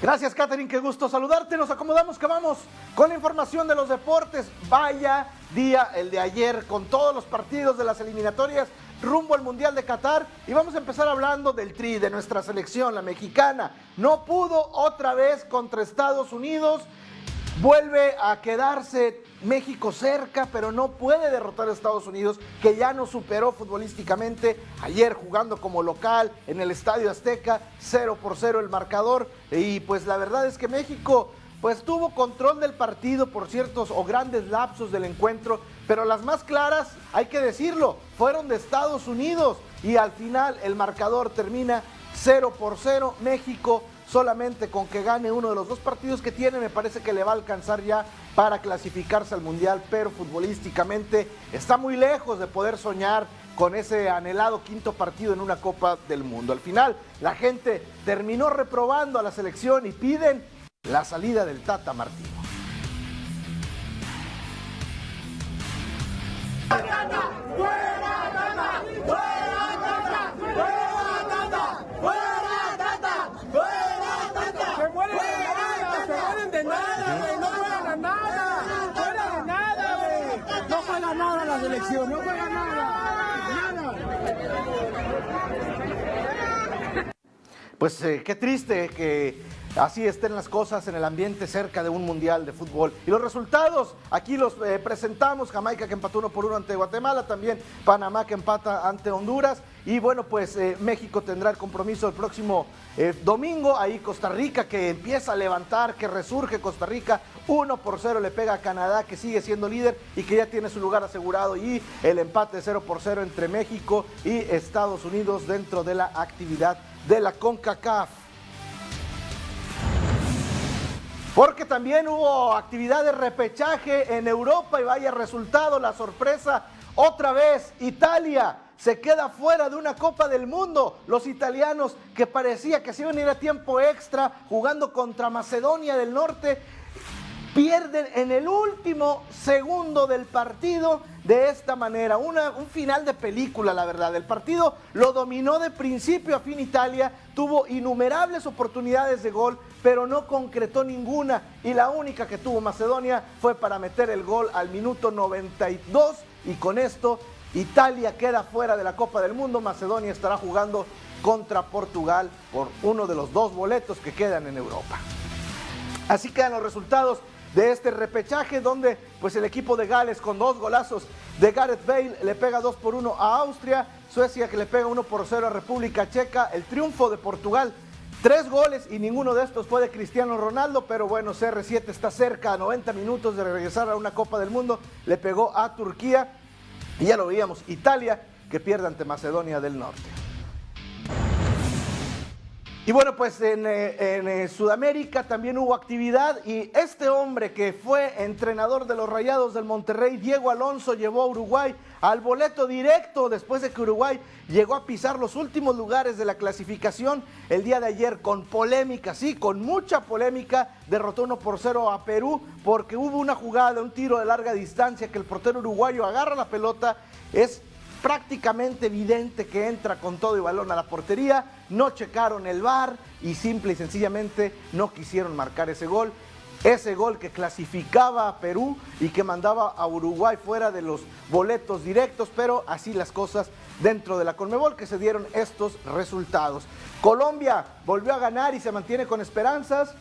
Gracias, Catherine, qué gusto saludarte. Nos acomodamos que vamos con la información de los deportes. Vaya día el de ayer con todos los partidos de las eliminatorias rumbo al Mundial de Qatar y vamos a empezar hablando del tri de nuestra selección, la mexicana. No pudo otra vez contra Estados Unidos Vuelve a quedarse México cerca, pero no puede derrotar a Estados Unidos, que ya nos superó futbolísticamente ayer jugando como local en el Estadio Azteca, 0 por 0 el marcador. Y pues la verdad es que México pues tuvo control del partido por ciertos o grandes lapsos del encuentro, pero las más claras, hay que decirlo, fueron de Estados Unidos y al final el marcador termina 0 por 0, México solamente con que gane uno de los dos partidos que tiene, me parece que le va a alcanzar ya para clasificarse al Mundial, pero futbolísticamente está muy lejos de poder soñar con ese anhelado quinto partido en una Copa del Mundo. Al final, la gente terminó reprobando a la selección y piden la salida del Tata Martino. Selección, no juega nada, nada. Pues eh, qué triste que así estén las cosas en el ambiente cerca de un mundial de fútbol. Y los resultados, aquí los eh, presentamos, Jamaica que empató uno por uno ante Guatemala, también Panamá que empata ante Honduras. Y bueno, pues eh, México tendrá el compromiso el próximo eh, domingo. Ahí Costa Rica que empieza a levantar, que resurge Costa Rica. 1 por 0 le pega a Canadá que sigue siendo líder y que ya tiene su lugar asegurado. Y el empate 0 por 0 entre México y Estados Unidos dentro de la actividad de la CONCACAF. Porque también hubo actividad de repechaje en Europa y vaya resultado, la sorpresa, otra vez Italia se queda fuera de una Copa del Mundo. Los italianos que parecía que se iban a ir a tiempo extra jugando contra Macedonia del Norte pierden en el último segundo del partido de esta manera. Una, un final de película, la verdad. El partido lo dominó de principio a fin Italia, tuvo innumerables oportunidades de gol, pero no concretó ninguna. Y la única que tuvo Macedonia fue para meter el gol al minuto 92 y con esto Italia queda fuera de la Copa del Mundo. Macedonia estará jugando contra Portugal por uno de los dos boletos que quedan en Europa. Así quedan los resultados de este repechaje donde pues el equipo de Gales con dos golazos de Gareth Bale le pega 2 por 1 a Austria, Suecia que le pega 1 por 0 a República Checa, el triunfo de Portugal, tres goles y ninguno de estos fue de Cristiano Ronaldo, pero bueno, CR7 está cerca a 90 minutos de regresar a una Copa del Mundo, le pegó a Turquía y ya lo veíamos, Italia que pierde ante Macedonia del Norte. Y bueno, pues en, eh, eh, Sudamérica también hubo actividad y este hombre que fue entrenador de los Rayados del Monterrey, Diego Alonso, llevó a Uruguay al boleto directo después de que Uruguay llegó a pisar los últimos lugares de la clasificación el día de ayer con polémica, sí, con mucha polémica, derrotó 1 por 0 a Perú porque hubo una jugada, un tiro de larga distancia que el portero uruguayo agarra la pelota, es prácticamente evidente que entra con todo y balón a la portería, no checaron el VAR y simple y sencillamente no quisieron marcar ese gol. Ese gol que clasificaba a Perú y que mandaba a Uruguay fuera de los boletos directos, pero así las cosas dentro de la Conmebol que se dieron estos resultados. Colombia volvió a ganar y se mantiene con esperanzas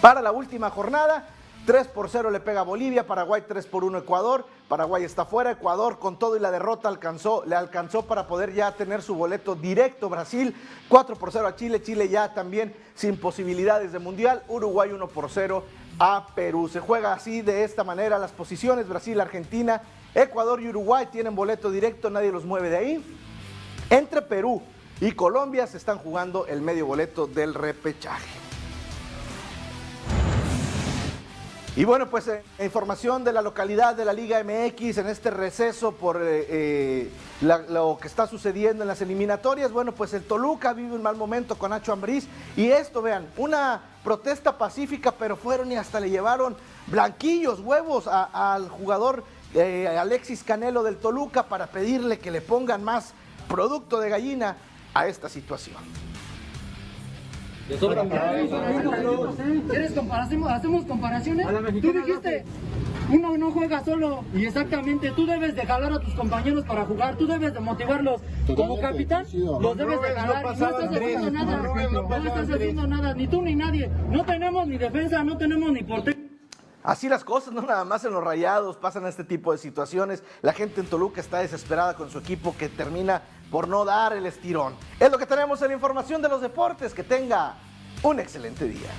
para la última jornada 3 por 0 le pega a Bolivia, Paraguay 3 por 1 Ecuador, Paraguay está fuera, Ecuador con todo y la derrota alcanzó, le alcanzó para poder ya tener su boleto directo, Brasil 4 por 0 a Chile, Chile ya también sin posibilidades de mundial, Uruguay 1 por 0 a Perú. Se juega así de esta manera las posiciones, Brasil, Argentina, Ecuador y Uruguay tienen boleto directo, nadie los mueve de ahí. Entre Perú y Colombia se están jugando el medio boleto del repechaje. Y bueno, pues eh, información de la localidad de la Liga MX en este receso por eh, eh, lo que está sucediendo en las eliminatorias. Bueno, pues el Toluca vive un mal momento con Nacho Ambriz. Y esto, vean, una protesta pacífica, pero fueron y hasta le llevaron blanquillos, huevos al jugador Alexis Canelo del Toluca para pedirle que le pongan más producto de gallina a esta situación. ¿Quieres comparación? ¿Hacemos comparaciones? Tú dijiste, uno no juega solo. Y exactamente tú debes de jalar a tus compañeros para jugar, tú debes de motivarlos. Como capitán, los debes de jalar. No estás haciendo nada, no estás haciendo nada, ni tú ni nadie, no tenemos ni defensa, no tenemos ni portero. Así las cosas, no nada más en los rayados pasan este tipo de situaciones. La gente en Toluca está desesperada con su equipo que termina por no dar el estirón. Es lo que tenemos en la información de los deportes. Que tenga un excelente día.